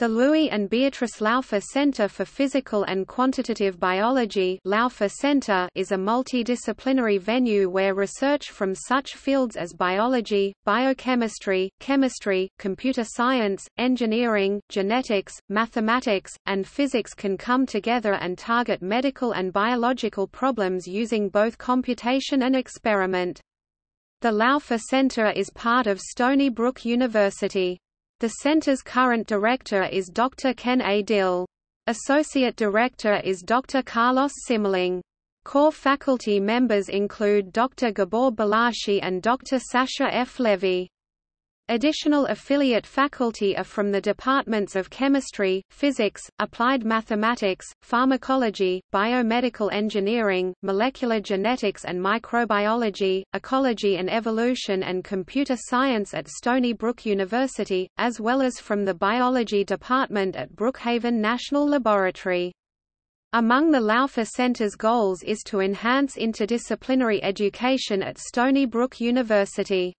The Louis and Beatrice Laufer Center for Physical and Quantitative Biology Laufer Center is a multidisciplinary venue where research from such fields as biology, biochemistry, chemistry, computer science, engineering, genetics, mathematics, and physics can come together and target medical and biological problems using both computation and experiment. The Laufer Center is part of Stony Brook University. The center's current director is Dr. Ken A. Dill. Associate director is Dr. Carlos Simmerling. Core faculty members include Dr. Gabor Balázsi and Dr. Sasha F. Levy. Additional affiliate faculty are from the departments of chemistry, physics, applied mathematics, pharmacology, biomedical engineering, molecular genetics and microbiology, ecology and evolution and computer science at Stony Brook University, as well as from the biology department at Brookhaven National Laboratory. Among the Laufer Center's goals is to enhance interdisciplinary education at Stony Brook University.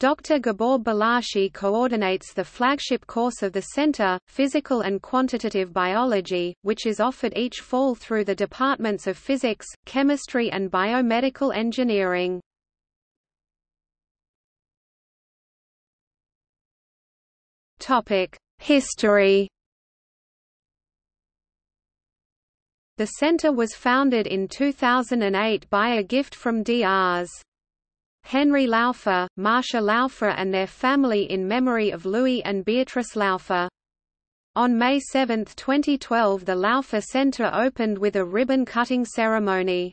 Dr. Gabor Balázsi coordinates the flagship course of the Center, Physical and Quantitative Biology, which is offered each fall through the departments of Physics, Chemistry and Biomedical Engineering. History The center was founded in 2008 by a gift from Drs. Henry Laufer, Marcia Laufer and their family in memory of Louis and Beatrice Laufer. On May 7, 2012 the Laufer Center opened with a ribbon-cutting ceremony.